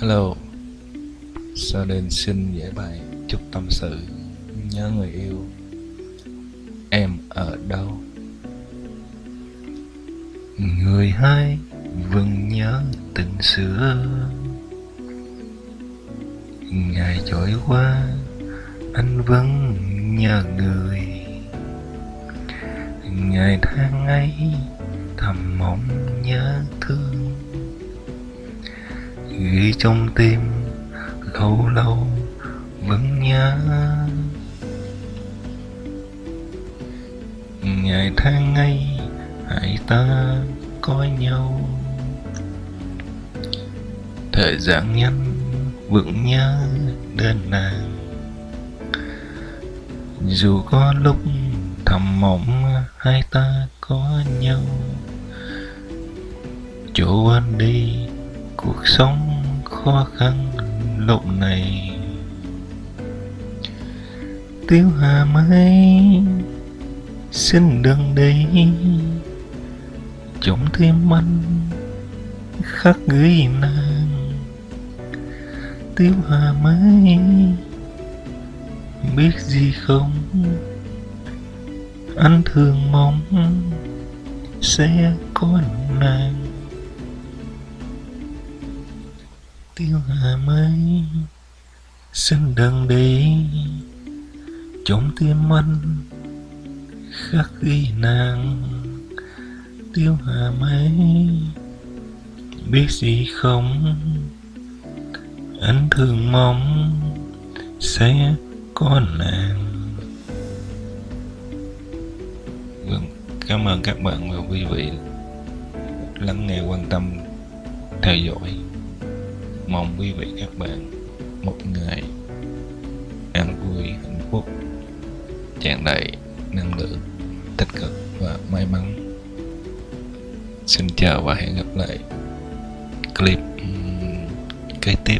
Hello. Sau đến xin giải bài chút tâm sự? Nhớ người yêu. Em ở đâu? Người hai vẫn nhớ tình xưa Ngày trôi qua, Anh vẫn nhớ người. Ngày tháng ấy thầm mong nhớ thương ghi trong tim, lâu lâu vẫn nhớ. Ngày tháng ấy, hai ta có nhau. Thời gian nhanh vẫn nhớ đến nàng. Dù có lúc thầm mộng, hai ta có nhau. Chỗ anh đi cuộc sống khó khăn lúc này. Tiêu hà mấy xin đừng đi chống thêm anh khắc ghi nàng. Tiêu hà mấy biết gì không? Anh thường mong sẽ có nàng. Tiêu hà mây xin đừng đi. Trong tim anh khắc ghi nàng, tiêu hà mây biết gì không? Anh thường mong sẽ có nàng. Vâng, cảm ơn các bạn và quý vị lắng nghe quan tâm theo dõi mong quý vị các bạn một ngày an vui, hạnh phúc, tràn đầy năng lượng tích cực và may mắn. Xin chào và hẹn gặp lại clip kế tiếp.